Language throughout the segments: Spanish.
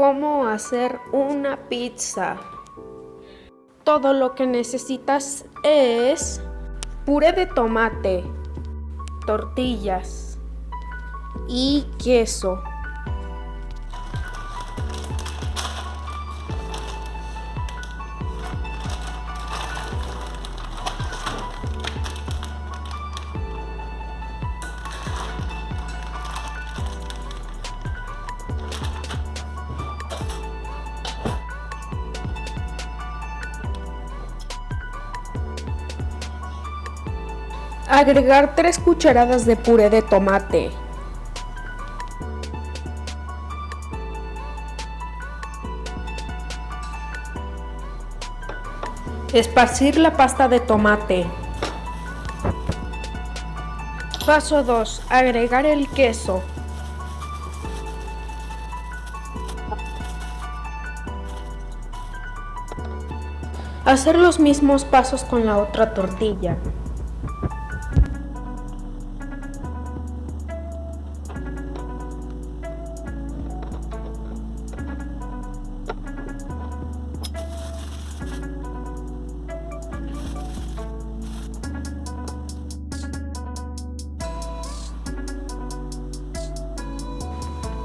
cómo hacer una pizza. Todo lo que necesitas es puré de tomate, tortillas y queso. Agregar 3 cucharadas de puré de tomate. Esparcir la pasta de tomate. Paso 2. Agregar el queso. Hacer los mismos pasos con la otra tortilla.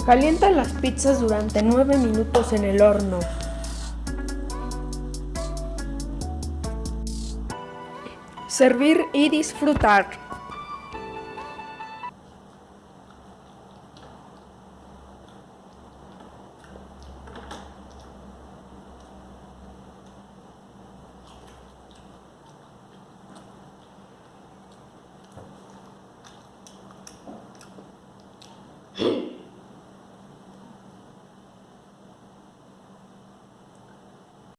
Calienta las pizzas durante 9 minutos en el horno. Servir y disfrutar.